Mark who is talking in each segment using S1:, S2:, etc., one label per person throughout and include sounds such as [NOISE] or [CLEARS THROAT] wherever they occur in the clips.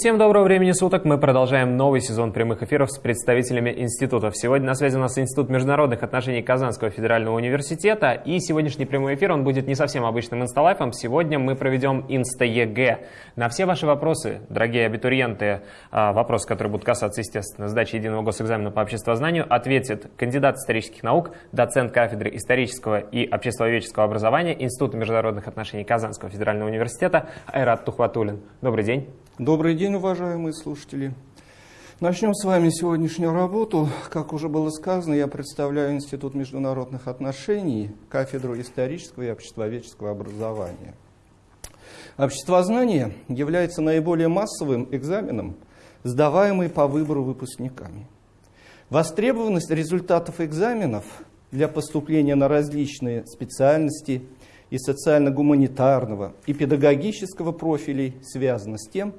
S1: Всем доброго времени суток. Мы продолжаем новый сезон прямых эфиров с представителями институтов. Сегодня на связи у нас Институт международных отношений Казанского федерального университета. И сегодняшний прямой эфир, он будет не совсем обычным инста-live ом. Сегодня мы проведем инста-ЕГЭ. На все ваши вопросы, дорогие абитуриенты, а, вопросы, которые будут касаться, естественно, сдачи единого госэкзамена по обществознанию, ответит кандидат исторических наук, доцент кафедры исторического и обществоведческого образования Института международных отношений Казанского федерального университета Айрат Тухватулин. Добрый день.
S2: Добрый день, уважаемые слушатели. Начнем с вами сегодняшнюю работу. Как уже было сказано, я представляю Институт международных отношений, кафедру исторического и обществоведческого образования. Обществознание является наиболее массовым экзаменом, сдаваемый по выбору выпускниками. Востребованность результатов экзаменов для поступления на различные специальности и социально-гуманитарного, и педагогического профилей связана с тем,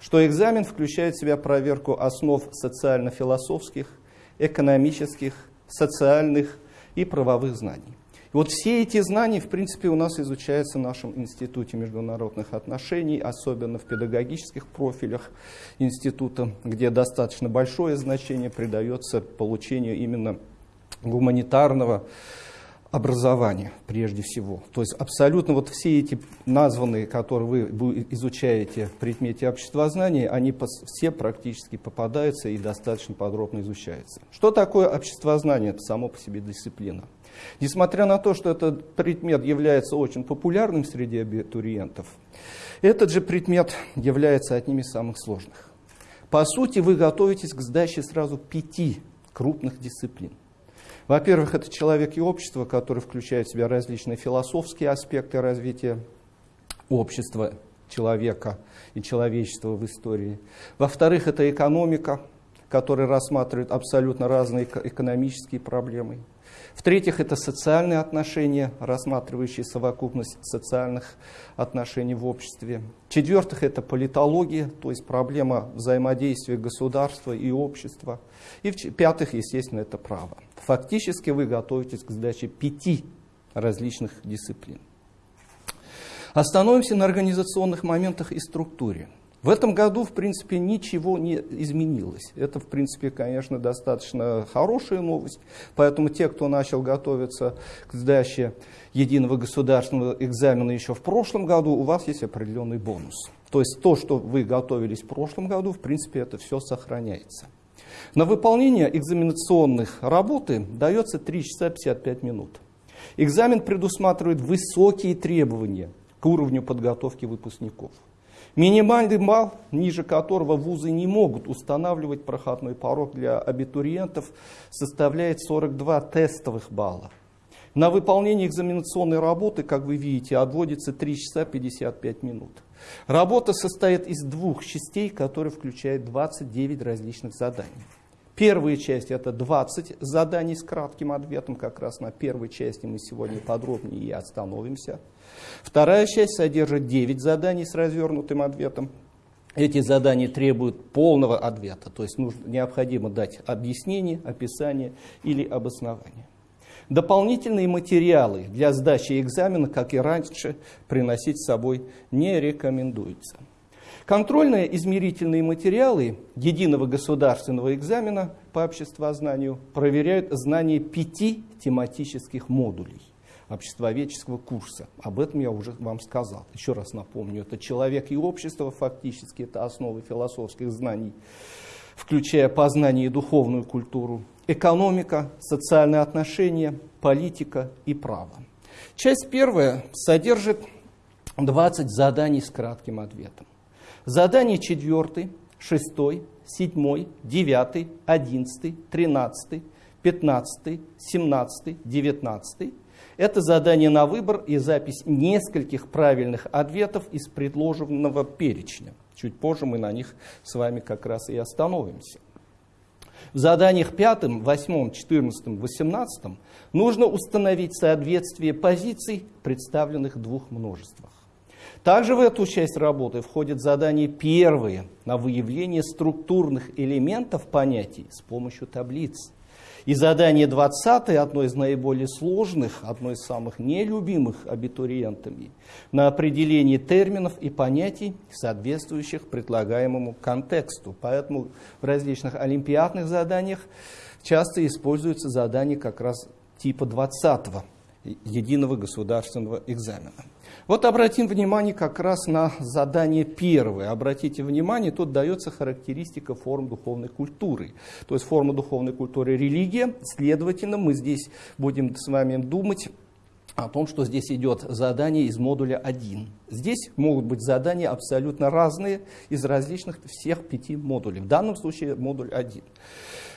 S2: что экзамен включает в себя проверку основ социально-философских, экономических, социальных и правовых знаний. И вот все эти знания, в принципе, у нас изучаются в нашем Институте международных отношений, особенно в педагогических профилях института, где достаточно большое значение придается получению именно гуманитарного образования прежде всего. То есть абсолютно вот все эти названные, которые вы изучаете в предмете обществознания, они все практически попадаются и достаточно подробно изучаются. Что такое обществознание? Это само по себе дисциплина. Несмотря на то, что этот предмет является очень популярным среди абитуриентов, этот же предмет является одним из самых сложных. По сути, вы готовитесь к сдаче сразу пяти крупных дисциплин. Во-первых, это человек и общество, который включает в себя различные философские аспекты развития общества, человека и человечества в истории. Во-вторых, это экономика, которая рассматривает абсолютно разные экономические проблемы. В-третьих, это социальные отношения, рассматривающие совокупность социальных отношений в обществе. В-четвертых, это политология, то есть проблема взаимодействия государства и общества. И в-пятых, естественно, это право. Фактически вы готовитесь к сдаче пяти различных дисциплин. Остановимся на организационных моментах и структуре. В этом году, в принципе, ничего не изменилось. Это, в принципе, конечно, достаточно хорошая новость. Поэтому те, кто начал готовиться к сдаче единого государственного экзамена еще в прошлом году, у вас есть определенный бонус. То есть то, что вы готовились в прошлом году, в принципе, это все сохраняется. На выполнение экзаменационных работы дается 3 часа 55 минут. Экзамен предусматривает высокие требования к уровню подготовки выпускников. Минимальный балл, ниже которого вузы не могут устанавливать проходной порог для абитуриентов, составляет 42 тестовых балла. На выполнение экзаменационной работы, как вы видите, отводится 3 часа 55 минут. Работа состоит из двух частей, которые включают 29 различных заданий. Первая часть это 20 заданий с кратким ответом, как раз на первой части мы сегодня подробнее и остановимся. Вторая часть содержит 9 заданий с развернутым ответом. Эти задания требуют полного ответа, то есть нужно, необходимо дать объяснение, описание или обоснование. Дополнительные материалы для сдачи экзамена, как и раньше, приносить с собой не рекомендуется. Контрольные измерительные материалы единого государственного экзамена по обществознанию проверяют знание пяти тематических модулей обществоведческого курса. Об этом я уже вам сказал. Еще раз напомню, это человек и общество, фактически это основы философских знаний, включая познание и духовную культуру, экономика, социальные отношения, политика и право. Часть первая содержит 20 заданий с кратким ответом. Задание 4, 6, 7, 9, 11, 13, 15, 17, 19. Это задание на выбор и запись нескольких правильных ответов из предложенного перечня. Чуть позже мы на них с вами как раз и остановимся. В заданиях 5, 8, 14, 18 нужно установить соответствие позиций, представленных в двух множествах. Также в эту часть работы входит задание первое на выявление структурных элементов понятий с помощью таблиц. И задание 20, одно из наиболее сложных, одно из самых нелюбимых абитуриентами, на определение терминов и понятий, соответствующих предлагаемому контексту. Поэтому в различных олимпиадных заданиях часто используются задания как раз типа 20 единого государственного экзамена. Вот обратим внимание как раз на задание первое. Обратите внимание, тут дается характеристика форм духовной культуры. То есть форма духовной культуры – религия. Следовательно, мы здесь будем с вами думать о том, что здесь идет задание из модуля 1. Здесь могут быть задания абсолютно разные из различных всех пяти модулей. В данном случае модуль 1.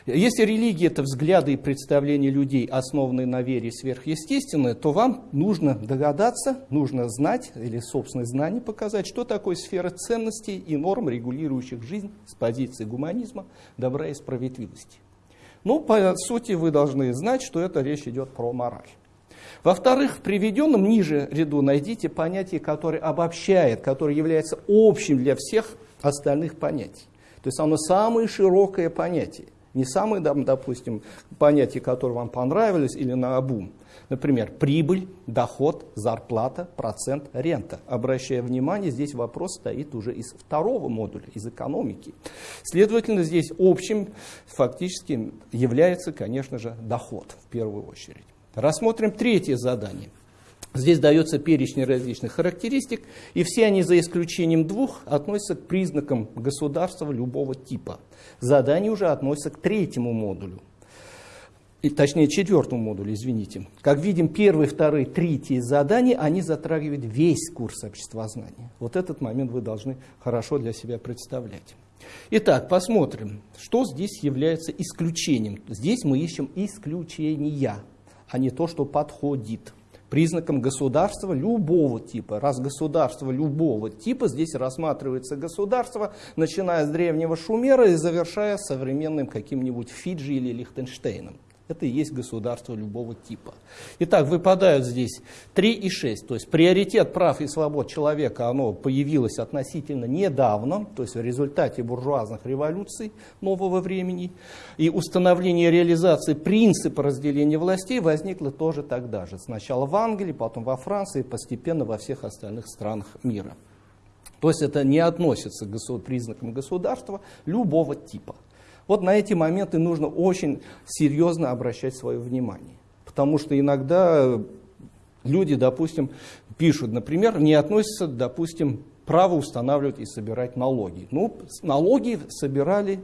S2: Если религия – это взгляды и представления людей, основанные на вере сверхъестественное, то вам нужно догадаться, нужно знать или собственное знание показать, что такое сфера ценностей и норм, регулирующих жизнь с позиции гуманизма, добра и справедливости. Ну, по сути, вы должны знать, что это речь идет про мораль. Во-вторых, в приведенном ниже ряду найдите понятие, которое обобщает, которое является общим для всех остальных понятий. То есть оно самое широкое понятие. Не самые, допустим, понятия, которые вам понравились или на обум. Например, прибыль, доход, зарплата, процент, рента. Обращая внимание, здесь вопрос стоит уже из второго модуля, из экономики. Следовательно, здесь общим фактически является, конечно же, доход в первую очередь. Рассмотрим третье задание. Здесь дается перечень различных характеристик, и все они, за исключением двух, относятся к признакам государства любого типа. Задание уже относится к третьему модулю, и, точнее четвертому модулю, извините. Как видим, первые, вторые, третьи задания, они затрагивают весь курс обществознания. Вот этот момент вы должны хорошо для себя представлять. Итак, посмотрим, что здесь является исключением. Здесь мы ищем исключения а не то, что подходит. Признаком государства любого типа. Раз государство любого типа, здесь рассматривается государство, начиная с древнего Шумера и завершая современным каким-нибудь Фиджи или Лихтенштейном. Это и есть государство любого типа. Итак, выпадают здесь 3 и 6. То есть приоритет прав и свобод человека, оно появилось относительно недавно, то есть в результате буржуазных революций нового времени. И установление реализации принципа разделения властей возникло тоже тогда же. Сначала в Англии, потом во Франции, постепенно во всех остальных странах мира. То есть это не относится к признакам государства любого типа. Вот на эти моменты нужно очень серьезно обращать свое внимание. Потому что иногда люди, допустим, пишут, например, не относятся, допустим, право устанавливать и собирать налоги. Ну, налоги собирали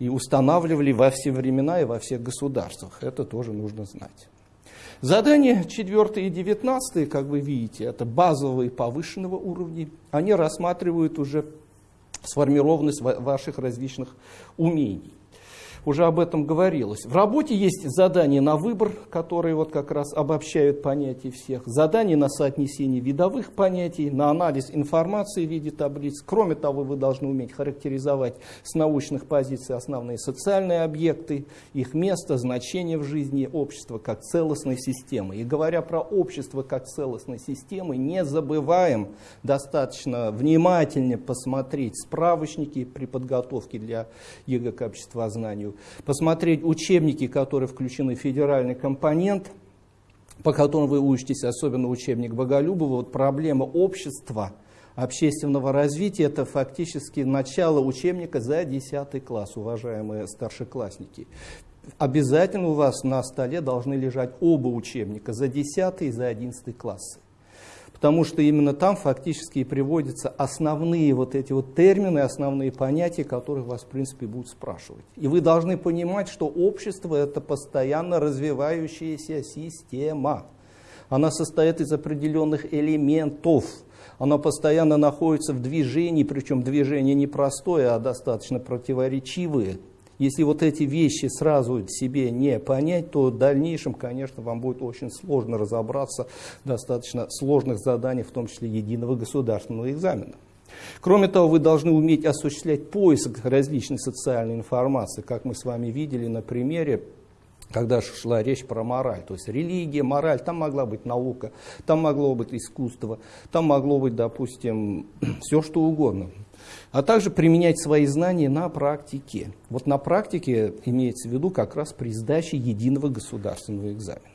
S2: и устанавливали во все времена и во всех государствах. Это тоже нужно знать. Задания 4 и 19, как вы видите, это базовые повышенного уровня. Они рассматривают уже сформированность ваших различных умений уже об этом говорилось. В работе есть задания на выбор, которые вот как раз обобщают понятия всех, задания на соотнесение видовых понятий, на анализ информации в виде таблиц. Кроме того, вы должны уметь характеризовать с научных позиций основные социальные объекты, их место, значение в жизни общества как целостной системы. И говоря про общество как целостной системы, не забываем достаточно внимательнее посмотреть справочники при подготовке для ЕГЭ к обществознанию, посмотреть учебники, которые включены в федеральный компонент, по которым вы учитесь, особенно учебник Боголюбова, вот проблема общества, общественного развития, это фактически начало учебника за 10 класс, уважаемые старшеклассники. Обязательно у вас на столе должны лежать оба учебника, за 10 и за 11 классы потому что именно там фактически и приводятся основные вот эти вот термины, основные понятия, которых вас, в принципе, будут спрашивать. И вы должны понимать, что общество – это постоянно развивающаяся система. Она состоит из определенных элементов, она постоянно находится в движении, причем движение не простое, а достаточно противоречивое. Если вот эти вещи сразу себе не понять, то в дальнейшем, конечно, вам будет очень сложно разобраться в достаточно сложных заданиях, в том числе единого государственного экзамена. Кроме того, вы должны уметь осуществлять поиск различной социальной информации, как мы с вами видели на примере когда шла речь про мораль. То есть религия, мораль, там могла быть наука, там могло быть искусство, там могло быть, допустим, [CLEARS THROAT] все что угодно. а также применять свои знания на практике. Вот на практике имеется в виду как раз при сдаче единого государственного экзамена.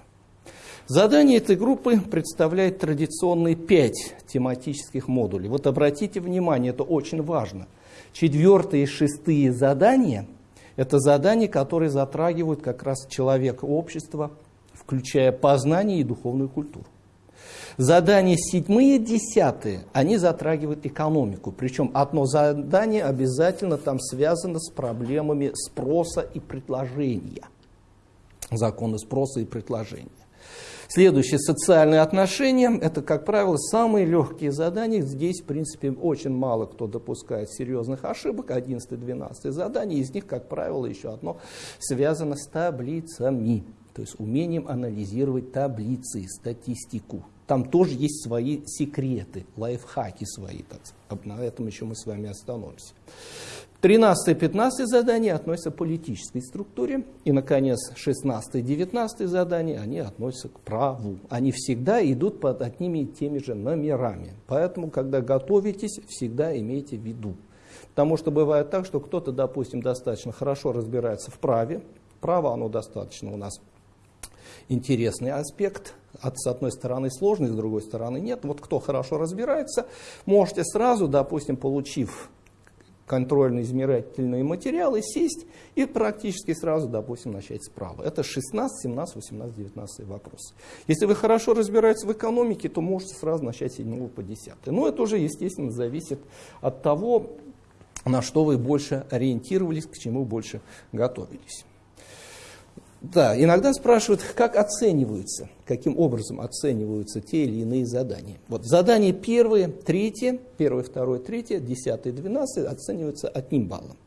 S2: Задание этой группы представляет традиционные пять тематических модулей. Вот обратите внимание, это очень важно. Четвертые и шестые задания – это задания, которые затрагивают как раз человека, общество, включая познание и духовную культуру. Задания седьмые, десятые, они затрагивают экономику. Причем одно задание обязательно там связано с проблемами спроса и предложения. Законы спроса и предложения. Следующее, социальные отношения. Это, как правило, самые легкие задания. Здесь, в принципе, очень мало кто допускает серьезных ошибок. 11-12 задания. Из них, как правило, еще одно связано с таблицами. То есть умением анализировать таблицы, статистику. Там тоже есть свои секреты, лайфхаки свои. Так, на этом еще мы с вами остановимся. 13-15 задания относятся к политической структуре. И, наконец, 16-19 задания, они относятся к праву. Они всегда идут под одними и теми же номерами. Поэтому, когда готовитесь, всегда имейте в виду. Потому что бывает так, что кто-то, допустим, достаточно хорошо разбирается в праве. Право, оно достаточно у нас интересный аспект. От, с одной стороны сложный, с другой стороны нет. Вот кто хорошо разбирается, можете сразу, допустим, получив контрольно-измерительные материалы, сесть и практически сразу, допустим, начать справа. Это 16, 17, 18, 19 вопрос. Если вы хорошо разбираетесь в экономике, то можете сразу начать с 7 по 10. Но это уже, естественно, зависит от того, на что вы больше ориентировались, к чему больше готовились. Да, иногда спрашивают, как оцениваются, каким образом оцениваются те или иные задания. Вот задание первое, третье, первое, второе, третье, десятое, двенадцатое оцениваются одним баллом.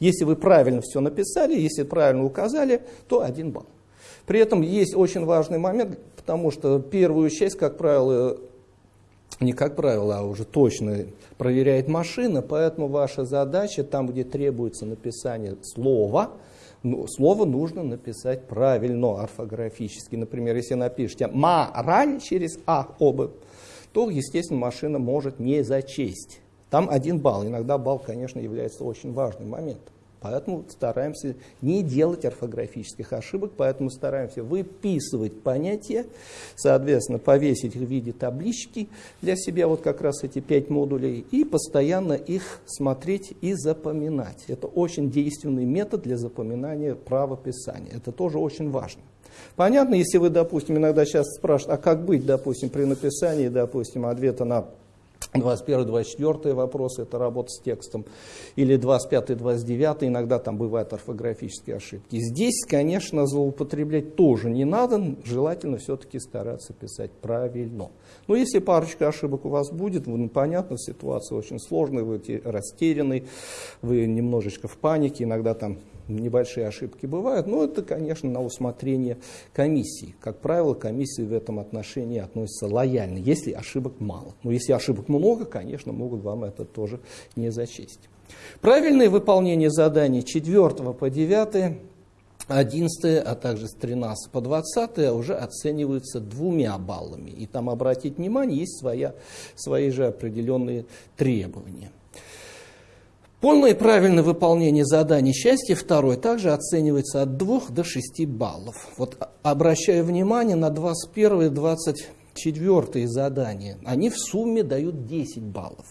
S2: Если вы правильно все написали, если правильно указали, то один балл. При этом есть очень важный момент, потому что первую часть, как правило, не как правило, а уже точно проверяет машина, поэтому ваша задача, там, где требуется написание слова, слово нужно написать правильно, орфографически. Например, если напишите «мораль» через «а» оба, то, естественно, машина может не зачесть. Там один балл. Иногда балл, конечно, является очень важным моментом. Поэтому стараемся не делать орфографических ошибок, поэтому стараемся выписывать понятия, соответственно, повесить их в виде таблички для себя, вот как раз эти пять модулей, и постоянно их смотреть и запоминать. Это очень действенный метод для запоминания правописания. Это тоже очень важно. Понятно, если вы, допустим, иногда сейчас спрашивают, а как быть, допустим, при написании, допустим, ответа на 21-24 вопросы, это работа с текстом, или 25-29, иногда там бывают орфографические ошибки. Здесь, конечно, злоупотреблять тоже не надо, желательно все-таки стараться писать правильно. Но если парочка ошибок у вас будет, ну, понятно, ситуация очень сложная, вы растерянный, вы немножечко в панике, иногда там небольшие ошибки бывают, но это, конечно, на усмотрение комиссии. Как правило, комиссии в этом отношении относятся лояльно, если ошибок мало. Но если ошибок много, конечно, могут вам это тоже не зачесть. Правильное выполнение заданий 4 по 9 11, а также с 13 по 20 уже оцениваются двумя баллами. И там, обратить внимание, есть своя, свои же определенные требования. Полное и правильное выполнение заданий счастья второй также оценивается от 2 до 6 баллов. Вот обращаю внимание на 21 и 24 задания. Они в сумме дают 10 баллов.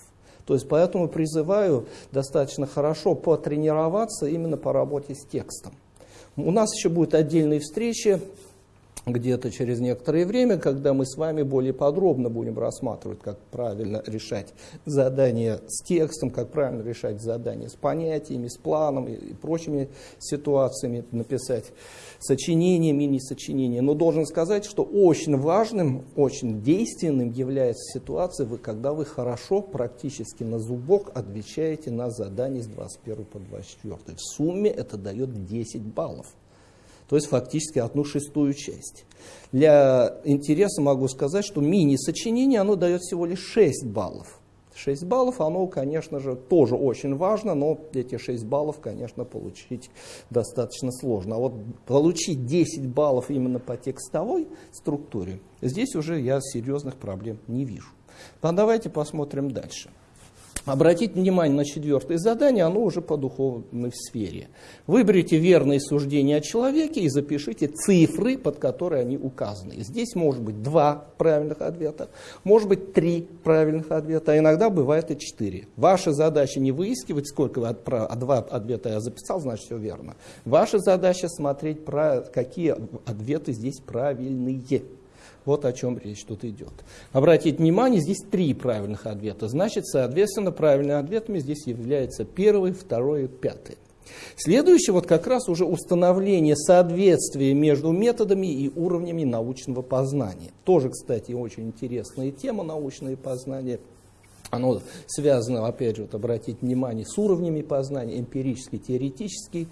S2: То есть поэтому призываю достаточно хорошо потренироваться именно по работе с текстом. У нас еще будет отдельные встречи где-то через некоторое время, когда мы с вами более подробно будем рассматривать, как правильно решать задания с текстом, как правильно решать задания с понятиями, с планом и прочими ситуациями, написать сочинения, мини-сочинения. Но должен сказать, что очень важным, очень действенным является ситуация, когда вы хорошо, практически на зубок отвечаете на задания с 21 по 24. В сумме это дает 10 баллов то есть фактически одну шестую часть. Для интереса могу сказать, что мини-сочинение оно дает всего лишь 6 баллов. 6 баллов, оно, конечно же, тоже очень важно, но эти 6 баллов, конечно, получить достаточно сложно. А вот получить 10 баллов именно по текстовой структуре, здесь уже я серьезных проблем не вижу. Но давайте посмотрим дальше. Обратите внимание на четвертое задание, оно уже по духовной сфере. Выберите верные суждения о человеке и запишите цифры, под которые они указаны. Здесь может быть два правильных ответа, может быть три правильных ответа, а иногда бывает и четыре. Ваша задача не выискивать, сколько вы отправ... а два ответа я записал, значит все верно. Ваша задача смотреть, какие ответы здесь правильные. Вот о чем речь тут идет. Обратите внимание, здесь три правильных ответа. Значит, соответственно, правильными ответами здесь являются первый, второй и пятый. Следующее вот как раз уже установление соответствия между методами и уровнями научного познания. Тоже, кстати, очень интересная тема научное познание. Оно связано, опять же, вот обратить внимание, с уровнями познания, эмпирический, теоретический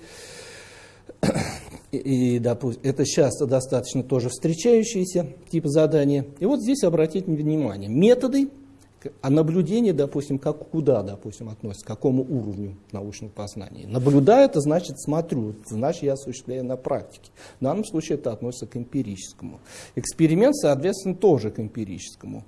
S2: и, допустим, это часто достаточно тоже встречающиеся типы задания. И вот здесь обратите внимание, методы, а наблюдение, допустим, как, куда, допустим, относится, к какому уровню научного познания. Наблюдаю, это значит смотрю, значит я осуществляю на практике. В данном случае это относится к эмпирическому. Эксперимент, соответственно, тоже к эмпирическому.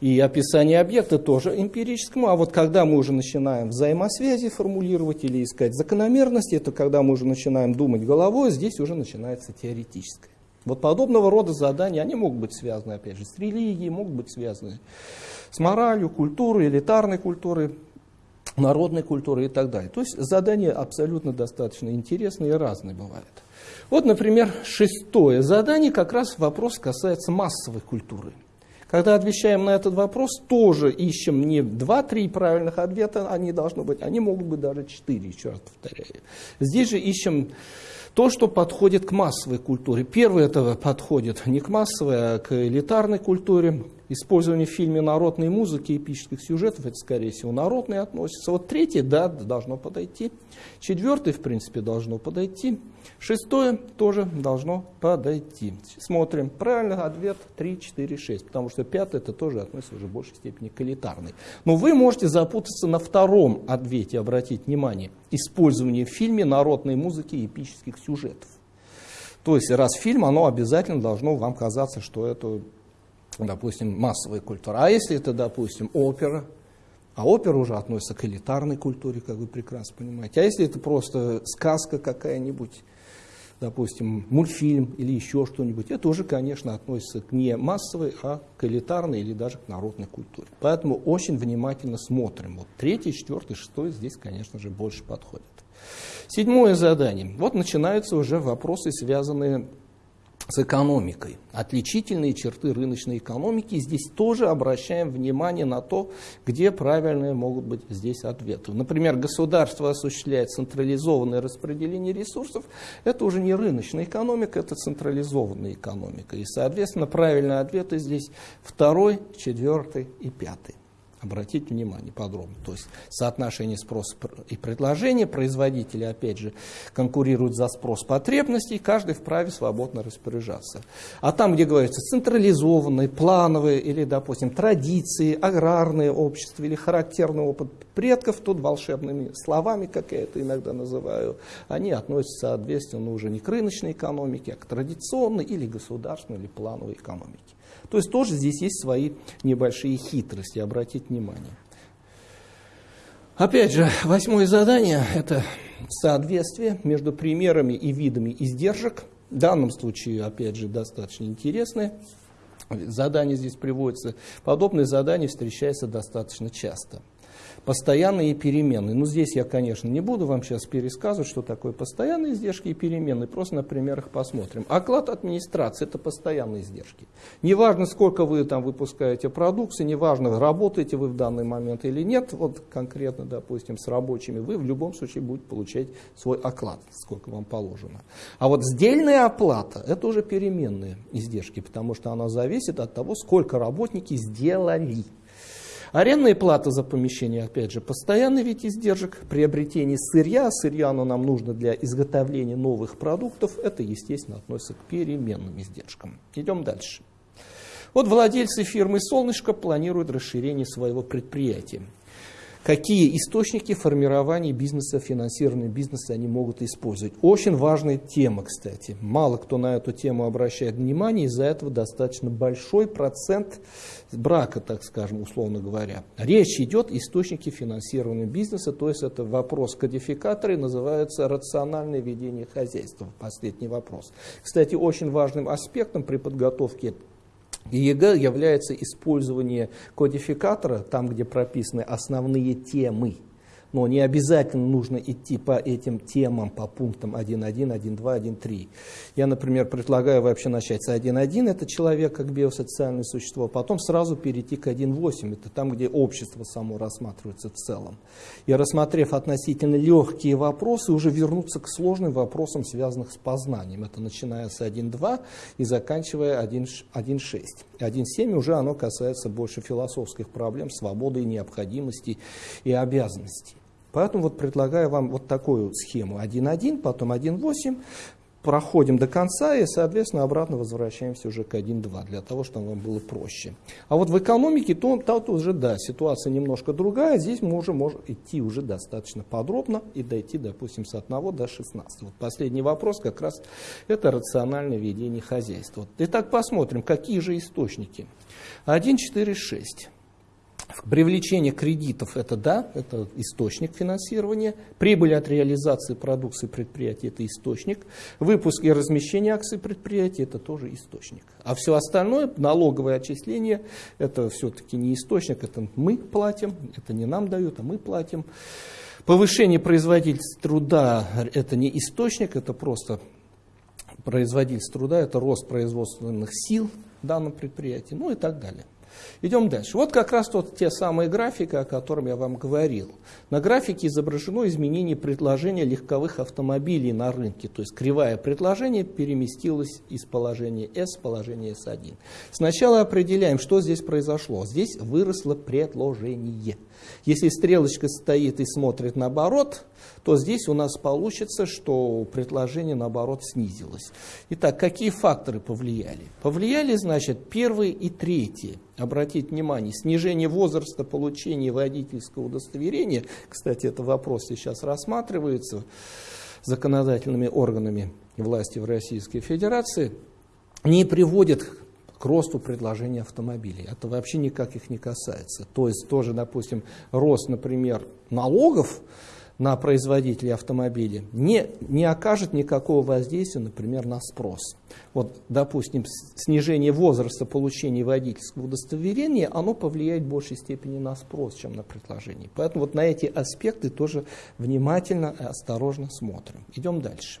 S2: И описание объекта тоже эмпирическому. А вот когда мы уже начинаем взаимосвязи формулировать или искать закономерности, это когда мы уже начинаем думать головой, здесь уже начинается теоретическое. Вот подобного рода задания, они могут быть связаны, опять же, с религией, могут быть связаны с моралью, культурой, элитарной культурой, народной культурой и так далее. То есть задания абсолютно достаточно интересные и разные бывают. Вот, например, шестое задание, как раз вопрос касается массовой культуры. Когда отвечаем на этот вопрос, тоже ищем не 2-3 правильных ответа, они должны быть, они могут быть даже 4, еще раз повторяю. Здесь же ищем то, что подходит к массовой культуре. Первый это подходит не к массовой, а к элитарной культуре. Использование в фильме народной музыки, эпических сюжетов, это, скорее всего, народные относится. Вот третий, да, должно подойти. Четвертый, в принципе, должно подойти. Шестое тоже должно подойти. Смотрим. Правильный ответ 3, 4, 6. Потому что пятый, это тоже относится уже в большей степени к элитарной. Но вы можете запутаться на втором ответе, обратить внимание. Использование в фильме народной музыки эпических сюжетов. То есть, раз фильм, оно обязательно должно вам казаться, что это допустим, массовая культура. А если это, допустим, опера, а опера уже относится к элитарной культуре, как вы прекрасно понимаете. А если это просто сказка какая-нибудь, допустим, мультфильм или еще что-нибудь, это уже, конечно, относится к не массовой, а к элитарной или даже к народной культуре. Поэтому очень внимательно смотрим. Вот третий, четвертый, шестой здесь, конечно же, больше подходят. Седьмое задание. Вот начинаются уже вопросы, связанные с экономикой. Отличительные черты рыночной экономики. Здесь тоже обращаем внимание на то, где правильные могут быть здесь ответы. Например, государство осуществляет централизованное распределение ресурсов. Это уже не рыночная экономика, это централизованная экономика. И, соответственно, правильные ответы здесь второй, четвертый и пятый. Обратите внимание подробно. То есть соотношение спроса и предложения. Производители, опять же, конкурируют за спрос потребностей. Каждый вправе свободно распоряжаться. А там, где говорится централизованные, плановые или, допустим, традиции, аграрные общества или характерный опыт предков, тут волшебными словами, как я это иногда называю, они относятся, соответственно, уже не к рыночной экономике, а к традиционной или государственной или плановой экономике. То есть тоже здесь есть свои небольшие хитрости, обратить внимание. Опять же, восьмое задание – это соответствие между примерами и видами издержек. В данном случае, опять же, достаточно интересное задание здесь приводится. Подобные задания встречаются достаточно часто постоянные и переменные. Ну, здесь я, конечно, не буду вам сейчас пересказывать, что такое постоянные издержки и переменные, просто на примерах посмотрим. Оклад администрации – это постоянные издержки. Неважно, сколько вы там выпускаете продукции, неважно, работаете вы в данный момент или нет, вот конкретно, допустим, с рабочими, вы в любом случае будете получать свой оклад, сколько вам положено. А вот сдельная оплата – это уже переменные издержки, потому что она зависит от того, сколько работники сделали. Арендная плата за помещение, опять же, постоянный вид издержек. Приобретение сырья, сырья оно нам нужно для изготовления новых продуктов, это, естественно, относится к переменным издержкам. Идем дальше. Вот владельцы фирмы «Солнышко» планируют расширение своего предприятия. Какие источники формирования бизнеса, финансирования бизнеса они могут использовать. Очень важная тема, кстати. Мало кто на эту тему обращает внимание, из-за этого достаточно большой процент брака, так скажем, условно говоря. Речь идет о источнике финансирования бизнеса, то есть это вопрос кодификатора и называется рациональное ведение хозяйства. Последний вопрос. Кстати, очень важным аспектом при подготовке и ЕГЭ является использование кодификатора, там, где прописаны основные темы но не обязательно нужно идти по этим темам, по пунктам 1.1, 1.2, 1.3. Я, например, предлагаю вообще начать с 1.1, это человек как биосоциальное существо, а потом сразу перейти к 1.8, это там, где общество само рассматривается в целом. И рассмотрев относительно легкие вопросы, уже вернуться к сложным вопросам, связанным с познанием. Это начиная с 1.2 и заканчивая 1.6. 1.7 уже оно касается больше философских проблем, свободы и необходимости и обязанностей. Поэтому вот предлагаю вам вот такую схему. 1.1, потом 1.8, проходим до конца и, соответственно, обратно возвращаемся уже к 1.2, для того, чтобы вам было проще. А вот в экономике, то, тут уже, да, ситуация немножко другая. Здесь мы уже можем идти уже достаточно подробно и дойти, допустим, с 1 до 16. Вот последний вопрос как раз это рациональное ведение хозяйства. Итак, посмотрим, какие же источники. 1, 4, 6. Привлечение кредитов – это да, это источник финансирования. Прибыль от реализации продукции предприятия – это источник. Выпуск и размещение акций предприятия – это тоже источник. А все остальное, налоговое отчисление – это все-таки не источник, это мы платим, это не нам дают, а мы платим. Повышение производительности труда – это не источник, это просто производительность труда, это рост производственных сил в данном предприятии, ну и так далее. Идем дальше. Вот как раз тот, те самые графики, о которых я вам говорил. На графике изображено изменение предложения легковых автомобилей на рынке. То есть кривая предложения переместилась из положения S в положение S1. Сначала определяем, что здесь произошло. Здесь выросло предложение. Если стрелочка стоит и смотрит наоборот, то здесь у нас получится, что предложение наоборот снизилось. Итак, какие факторы повлияли? Повлияли, значит, первые и третье. Обратите внимание, снижение возраста получения водительского удостоверения, кстати, это вопрос сейчас рассматривается законодательными органами власти в Российской Федерации, не приводит к росту предложения автомобилей. Это вообще никак их не касается. То есть тоже, допустим, рост, например, налогов на производителей автомобилей не, не окажет никакого воздействия, например, на спрос. Вот, допустим, снижение возраста получения водительского удостоверения, оно повлияет в большей степени на спрос, чем на предложение. Поэтому вот на эти аспекты тоже внимательно и осторожно смотрим. Идем дальше.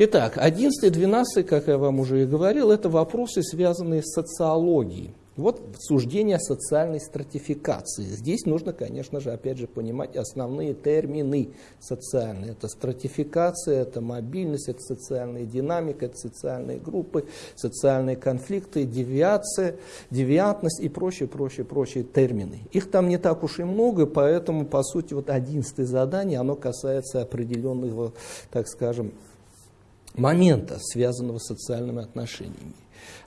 S2: Итак, 11 и 12, как я вам уже и говорил, это вопросы, связанные с социологией. Вот суждение о социальной стратификации. Здесь нужно, конечно же, опять же понимать основные термины социальные. Это стратификация, это мобильность, это социальная динамика, это социальные группы, социальные конфликты, девиация, девиантность и прочие, прочие, прочие термины. Их там не так уж и много, поэтому, по сути, вот одиннадцатое задание, оно касается определенного, так скажем, момента, связанного с социальными отношениями.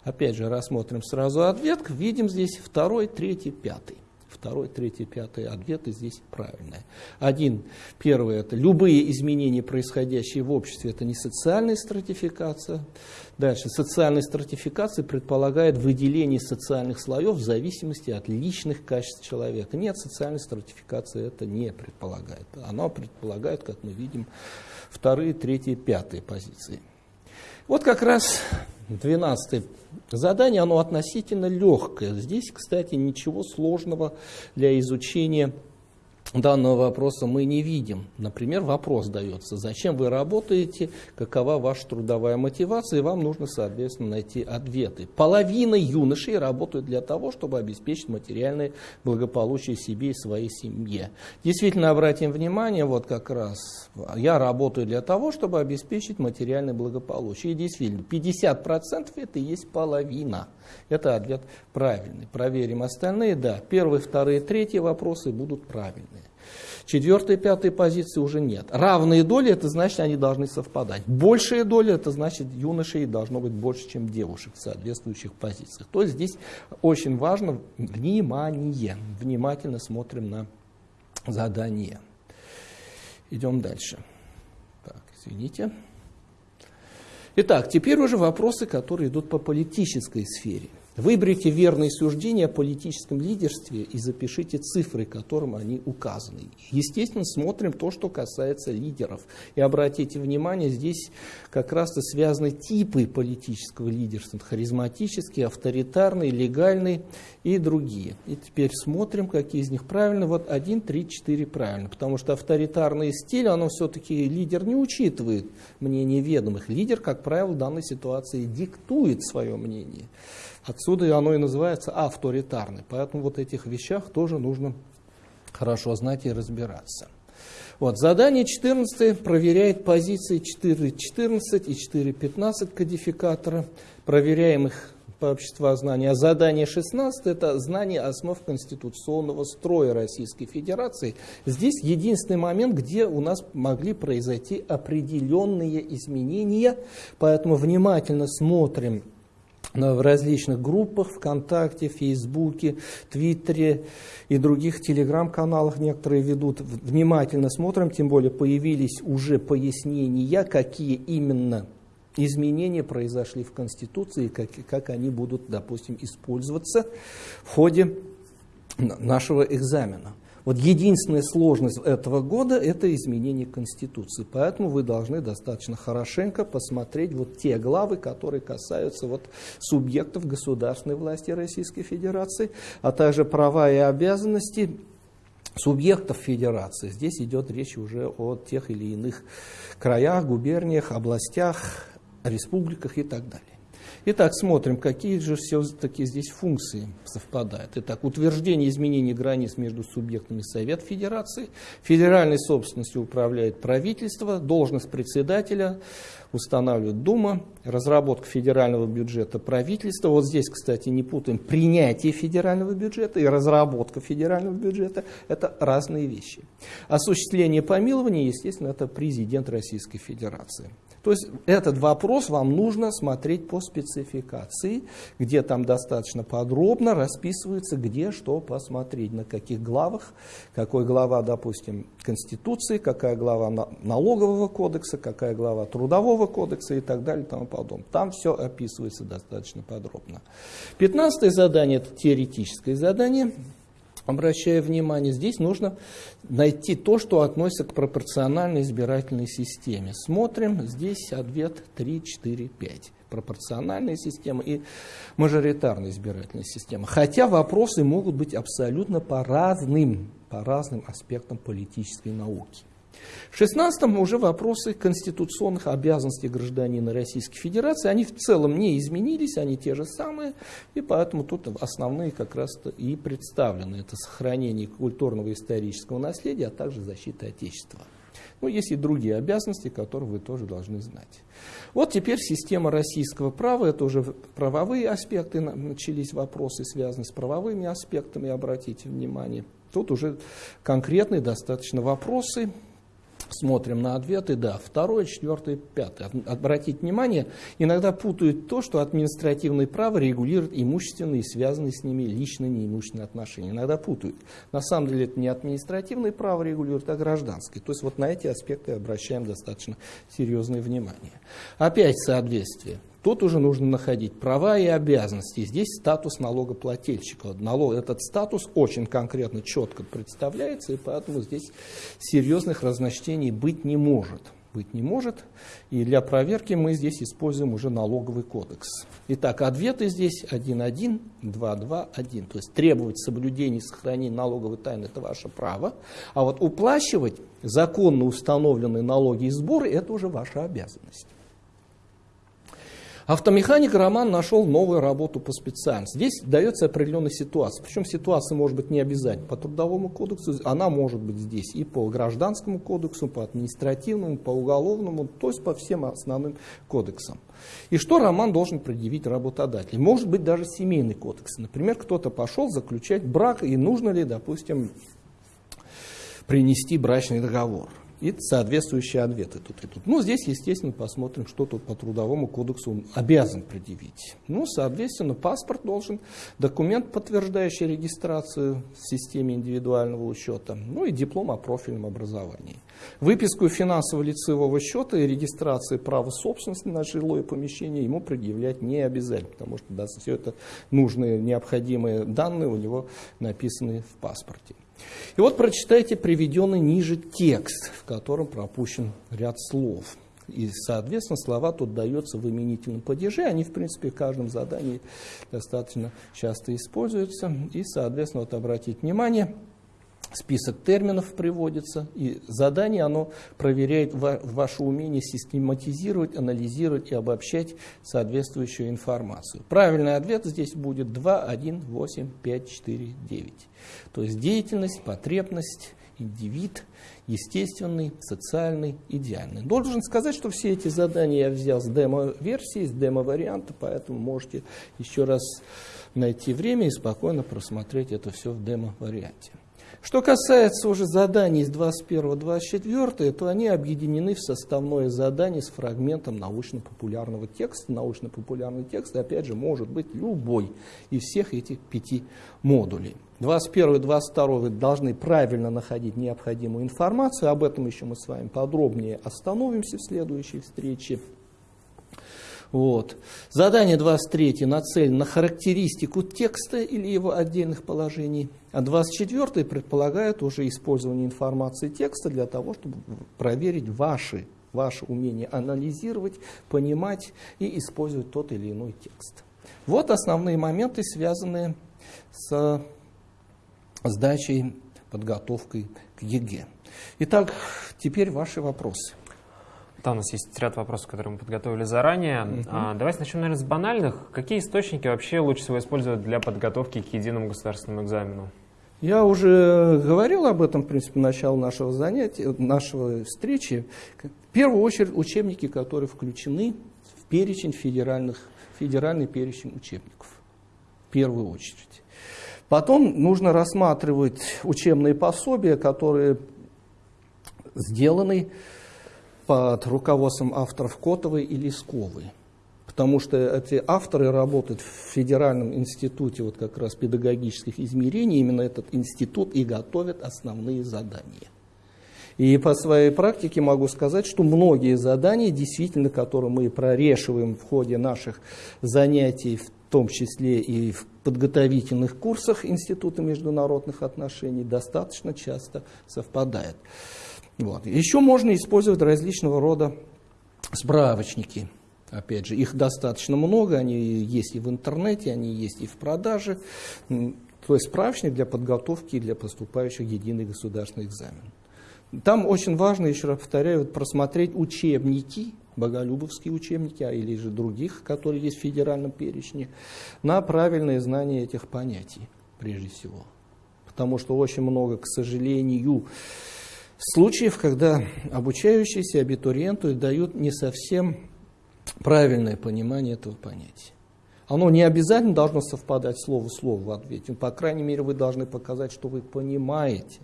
S2: Опять же, рассмотрим сразу ответ, видим здесь второй, третий, пятый. Второй, третий, пятый ответы здесь правильные. Один, первый, это любые изменения, происходящие в обществе, это не социальная стратификация. Дальше, социальная стратификация предполагает выделение социальных слоев в зависимости от личных качеств человека. Нет, социальная стратификация это не предполагает. Она предполагает, как мы видим, вторые, третьи, пятые позиции. Вот как раз двенадцатое задание, оно относительно легкое. Здесь, кстати, ничего сложного для изучения данного вопроса мы не видим. Например, вопрос дается, зачем вы работаете, какова ваша трудовая мотивация, и вам нужно, соответственно, найти ответы. Половина юношей работают для того, чтобы обеспечить материальное благополучие себе и своей семье. Действительно, обратим внимание, вот как раз, я работаю для того, чтобы обеспечить материальное благополучие. И действительно, 50% это и есть половина. Это ответ правильный. Проверим остальные, да. Первые, вторые, третьи вопросы будут правильные. Четвертой, пятой позиции уже нет. Равные доли, это значит, они должны совпадать. Большая доля, это значит, юношей должно быть больше, чем девушек в соответствующих позициях. То есть здесь очень важно внимание. Внимательно смотрим на задание. Идем дальше. Так, извините. Итак, теперь уже вопросы, которые идут по политической сфере. Выберите верные суждения о политическом лидерстве и запишите цифры, которым они указаны. Естественно, смотрим то, что касается лидеров. И обратите внимание, здесь как раз-то связаны типы политического лидерства. Харизматический, авторитарный, легальный и другие. И теперь смотрим, какие из них правильно. Вот 1, 3, 4 правильно. Потому что авторитарный стиль, оно все-таки лидер не учитывает мнение ведомых. Лидер, как правило, в данной ситуации диктует свое мнение. Отсюда оно и называется авторитарный. Поэтому вот этих вещах тоже нужно хорошо знать и разбираться. Вот, задание 14 проверяет позиции 4.14 и 4.15 кодификатора. Проверяем их по обществознанию. А задание 16 – это знание основ конституционного строя Российской Федерации. Здесь единственный момент, где у нас могли произойти определенные изменения, поэтому внимательно смотрим в различных группах ВКонтакте, Фейсбуке, Твиттере и других телеграм-каналах некоторые ведут. Внимательно смотрим, тем более появились уже пояснения, какие именно изменения произошли в Конституции, как, как они будут, допустим, использоваться в ходе нашего экзамена. Вот единственная сложность этого года – это изменение Конституции. Поэтому вы должны достаточно хорошенько посмотреть вот те главы, которые касаются вот субъектов государственной власти Российской Федерации, а также права и обязанности субъектов федерации. Здесь идет речь уже о тех или иных краях, губерниях, областях, республиках и так далее. Итак, смотрим, какие же все-таки здесь функции совпадают. Итак, утверждение изменений границ между субъектами Совет Федерации, федеральной собственностью управляет правительство, должность председателя устанавливает Дума, разработка федерального бюджета правительства. Вот здесь, кстати, не путаем принятие федерального бюджета и разработка федерального бюджета. Это разные вещи. Осуществление помилования, естественно, это президент Российской Федерации. То есть этот вопрос вам нужно смотреть по спецификации, где там достаточно подробно расписывается, где что посмотреть, на каких главах, какой глава, допустим, Конституции, какая глава налогового кодекса, какая глава трудового кодекса и так далее и тому подобное. Там все описывается достаточно подробно. Пятнадцатое задание – это теоретическое задание обращаю внимание, здесь нужно найти то, что относится к пропорциональной избирательной системе. Смотрим, здесь ответ 3, 4, 5. Пропорциональная система и мажоритарная избирательная система. Хотя вопросы могут быть абсолютно по разным, по разным аспектам политической науки. В 16-м уже вопросы конституционных обязанностей гражданина Российской Федерации, они в целом не изменились, они те же самые, и поэтому тут основные как раз и представлены. Это сохранение культурного и исторического наследия, а также защита Отечества. Ну, есть и другие обязанности, которые вы тоже должны знать. Вот теперь система российского права, это уже правовые аспекты, начались вопросы, связанные с правовыми аспектами, обратите внимание. Тут уже конкретные достаточно вопросы, смотрим на ответы, да, второе, четвертое, пятое. Обратите внимание, иногда путают то, что административное право регулирует имущественные связанные с ними личные неимущественные отношения. Иногда путают. На самом деле это не административное право регулирует, а гражданское. То есть вот на эти аспекты обращаем достаточно серьезное внимание. Опять соответствие. Тут уже нужно находить права и обязанности. Здесь статус налогоплательщика. Налог, этот статус очень конкретно, четко представляется, и поэтому здесь серьезных разночтений быть не может. Быть не может. И для проверки мы здесь используем уже налоговый кодекс. Итак, ответы здесь 1.1, 2.2.1. То есть требовать соблюдения и сохранения налоговой тайны – это ваше право. А вот уплачивать законно установленные налоги и сборы – это уже ваша обязанность. Автомеханик Роман нашел новую работу по специальности. Здесь дается определенная ситуация. Причем ситуация может быть не обязательно по трудовому кодексу, она может быть здесь и по гражданскому кодексу, по административному, по уголовному, то есть по всем основным кодексам. И что Роман должен предъявить работодателю? Может быть даже семейный кодекс. Например, кто-то пошел заключать брак, и нужно ли, допустим, принести брачный договор. И соответствующие ответы тут и тут. Ну, здесь, естественно, посмотрим, что тут по трудовому кодексу он обязан предъявить. Ну, соответственно, паспорт должен, документ, подтверждающий регистрацию в системе индивидуального учета, ну и диплом о профильном образовании. Выписку финансово-лицевого счета и регистрации права собственности на жилое помещение ему предъявлять не обязательно, потому что да, все это нужные, необходимые данные у него написаны в паспорте. И вот прочитайте приведенный ниже текст, в котором пропущен ряд слов. И, соответственно, слова тут даются в именительном падеже. Они, в принципе, в каждом задании достаточно часто используются. И, соответственно, вот обратите внимание, список терминов приводится, и задание оно проверяет ваше умение систематизировать, анализировать и обобщать соответствующую информацию. Правильный ответ здесь будет 2, 1, 8, 5, 4, 9. То есть деятельность, потребность, индивид, естественный, социальный, идеальный. Должен сказать, что все эти задания я взял с демо-версии, с демо-варианта, поэтому можете еще раз найти время и спокойно просмотреть это все в демо-варианте. Что касается уже заданий с 21-24, то они объединены в составное задание с фрагментом научно-популярного текста. Научно-популярный текст, опять же, может быть любой из всех этих пяти модулей. 21 и 22 вы должны правильно находить необходимую информацию. Об этом еще мы с вами подробнее остановимся в следующей встрече. Вот. Задание 23 нацелено на характеристику текста или его отдельных положений, а 24 предполагает уже использование информации текста для того, чтобы проверить ваши, ваше умение анализировать, понимать и использовать тот или иной текст. Вот основные моменты, связанные с сдачей, подготовкой к ЕГЭ. Итак, теперь ваши вопросы.
S1: Да, у нас есть ряд вопросов, которые мы подготовили заранее. Угу. А, давайте начнем, наверное, с банальных. Какие источники вообще лучше всего использовать для подготовки к единому государственному экзамену?
S2: Я уже говорил об этом, в принципе, начала нашего занятия, нашего встречи. В первую очередь учебники, которые включены в перечень федеральных, федеральный перечень учебников. В первую очередь. Потом нужно рассматривать учебные пособия, которые сделаны под руководством авторов Котовой и Лесковой. Потому что эти авторы работают в Федеральном институте вот как раз педагогических измерений. Именно этот институт и готовит основные задания. И по своей практике могу сказать, что многие задания, действительно, которые мы прорешиваем в ходе наших занятий, в том числе и в подготовительных курсах Института международных отношений, достаточно часто совпадают. Вот. Еще можно использовать различного рода справочники. Опять же, их достаточно много, они есть и в интернете, они есть и в продаже. То есть справочник для подготовки для поступающих в единый государственный экзамен. Там очень важно, еще раз повторяю, просмотреть учебники, боголюбовские учебники, а или же других, которые есть в федеральном перечне, на правильное знание этих понятий, прежде всего. Потому что очень много, к сожалению, случаев, когда обучающиеся абитуриенту дают не совсем правильное понимание этого понятия. Оно не обязательно должно совпадать слово в слово в ответе. По крайней мере, вы должны показать, что вы понимаете,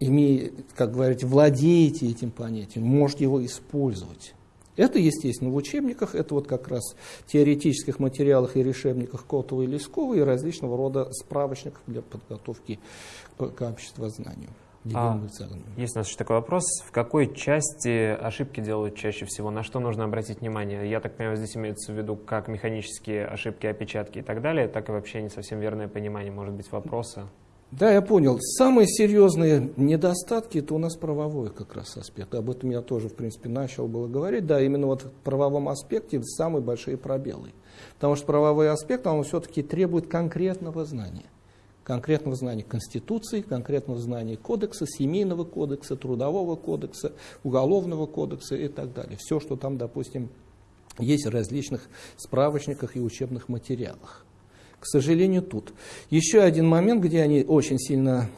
S2: имея, как говорить, владеете этим понятием, можете его использовать. Это, естественно, в учебниках, это вот как раз теоретических материалах и решебниках Котова и Лескова и различного рода справочников для подготовки к обществознанию.
S1: А, есть у нас еще такой вопрос. В какой части ошибки делают чаще всего? На что нужно обратить внимание? Я так понимаю, здесь имеется в виду как механические ошибки, опечатки и так далее, так и вообще не совсем верное понимание, может быть, вопроса.
S2: Да, я понял. Самые серьезные недостатки это у нас правовой как раз аспект. Об этом я тоже, в принципе, начал было говорить. Да, именно вот в правовом аспекте самые большие пробелы. Потому что правовой аспект, он все-таки требует конкретного знания конкретного знания Конституции, конкретного знания Кодекса, Семейного кодекса, Трудового кодекса, Уголовного кодекса и так далее. Все, что там, допустим, есть в различных справочниках и учебных материалах. К сожалению, тут. Еще один момент, где они очень сильно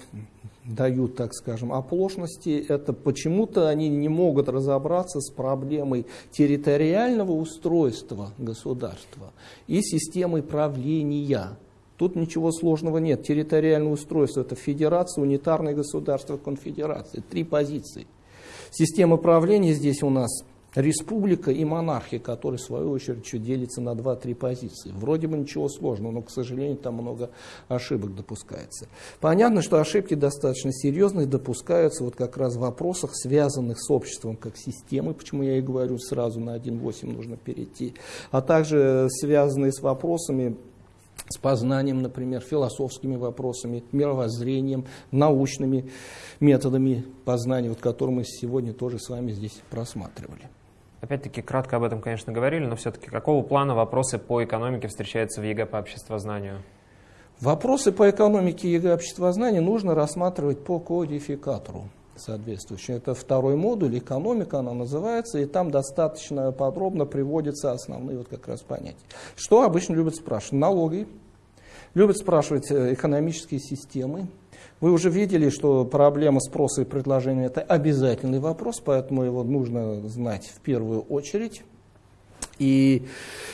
S2: дают, так скажем, оплошности, это почему-то они не могут разобраться с проблемой территориального устройства государства и системой правления Тут ничего сложного нет. Территориальное устройство – это федерация, унитарное государство, конфедерация. Три позиции. Система правления здесь у нас республика и монархия, которые, в свою очередь, еще делятся на 2-3 позиции. Вроде бы ничего сложного, но, к сожалению, там много ошибок допускается. Понятно, что ошибки достаточно серьезные допускаются вот как раз в вопросах, связанных с обществом как системой, почему я и говорю, сразу на 1.8 нужно перейти, а также связанные с вопросами с познанием, например, философскими вопросами, мировоззрением, научными методами познания, вот, которые мы сегодня тоже с вами здесь просматривали.
S1: Опять-таки, кратко об этом, конечно, говорили, но все-таки какого плана вопросы по экономике встречаются в ЕГЭ по обществознанию?
S2: Вопросы по экономике ЕГЭ обществознания нужно рассматривать по кодификатору соответствующий. Это второй модуль, экономика она называется, и там достаточно подробно приводятся основные вот как раз понятия. Что обычно любят спрашивать? Налоги, любят спрашивать э, экономические системы, вы уже видели, что проблема спроса и предложения – это обязательный вопрос, поэтому его нужно знать в первую очередь. И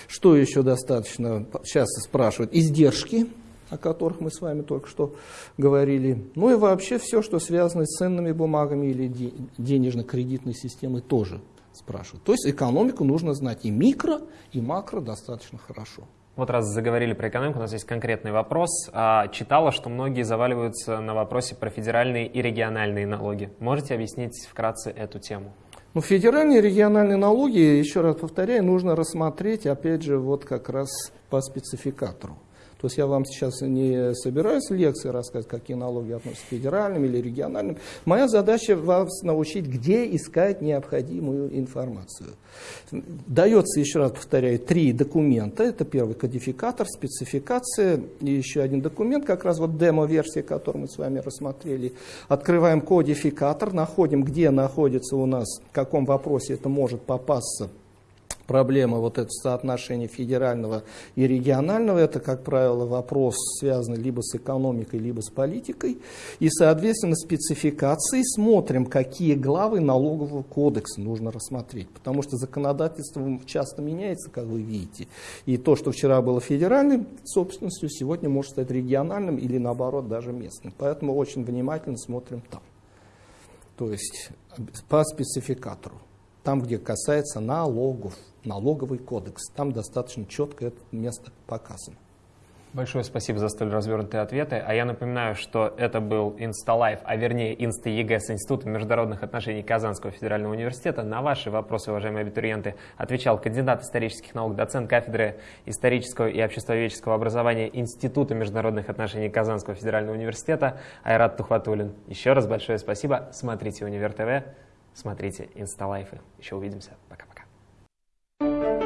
S2: что еще достаточно часто спрашивают? Издержки, о которых мы с вами только что говорили. Ну и вообще все, что связано с ценными бумагами или денежно-кредитной системой тоже спрашивают. То есть экономику нужно знать и микро, и макро достаточно хорошо.
S1: Вот раз заговорили про экономику, у нас есть конкретный вопрос. А, читала, что многие заваливаются на вопросе про федеральные и региональные налоги. Можете объяснить вкратце эту тему?
S2: Ну, федеральные и региональные налоги, еще раз повторяю, нужно рассмотреть, опять же, вот как раз по спецификатору. То есть я вам сейчас не собираюсь лекции рассказать, какие налоги относятся к федеральным или региональным. Моя задача вас научить, где искать необходимую информацию. Дается, еще раз повторяю, три документа. Это первый кодификатор, спецификация и еще один документ, как раз вот демо-версия, которую мы с вами рассмотрели. Открываем кодификатор, находим, где находится у нас, в каком вопросе это может попасться проблема вот это соотношение федерального и регионального, это, как правило, вопрос, связанный либо с экономикой, либо с политикой. И, соответственно, спецификации смотрим, какие главы налогового кодекса нужно рассмотреть. Потому что законодательство часто меняется, как вы видите. И то, что вчера было федеральной собственностью, сегодня может стать региональным или, наоборот, даже местным. Поэтому очень внимательно смотрим там. То есть по спецификатору там, где касается налогов, налоговый кодекс. Там достаточно четко это место показано.
S1: Большое спасибо за столь развернутые ответы. А я напоминаю, что это был Insta Live, а вернее ЕГЭ с Института международных отношений Казанского федерального университета. На ваши вопросы, уважаемые абитуриенты, отвечал кандидат исторических наук, доцент кафедры исторического и обществоведческого образования Института международных отношений Казанского федерального университета Айрат Тухватулин. Еще раз большое спасибо. Смотрите Универ ТВ. Смотрите Insta Live ы. Еще увидимся. Пока. Thank you.